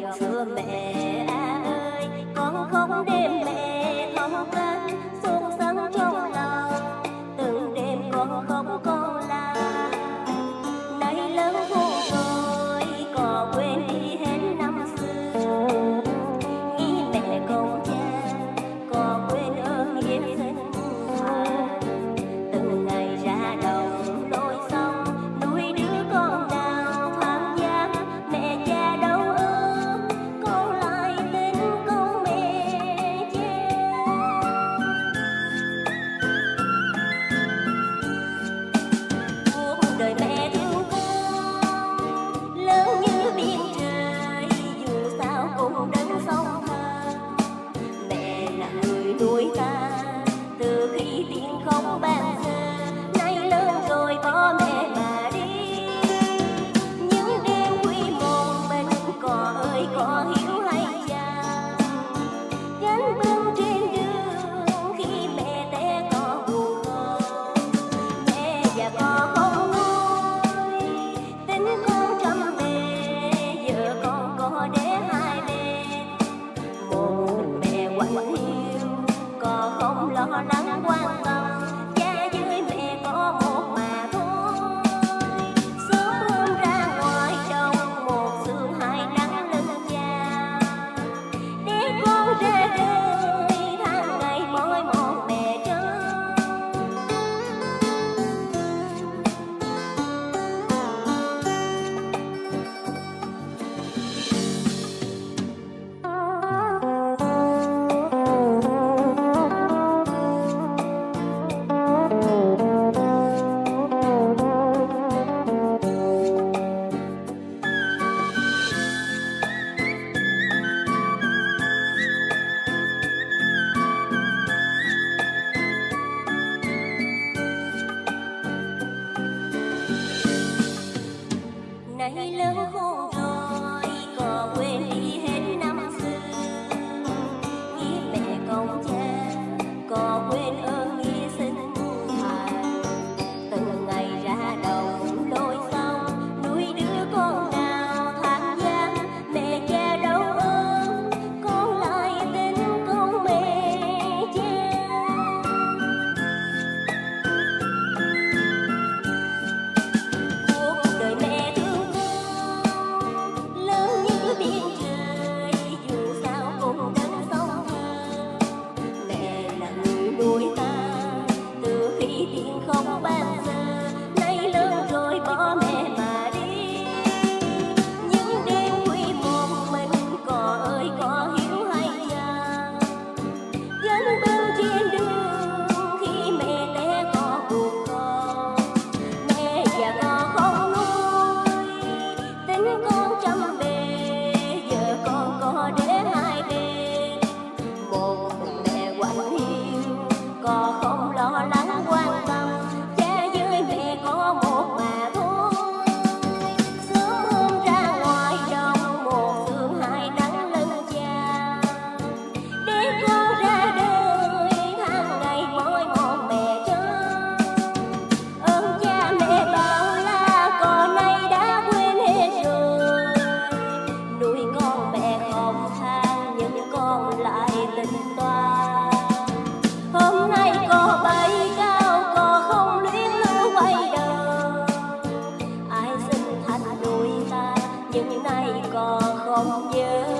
样子美。Quạnh tình có không lo nắng quan tâm la còn giờ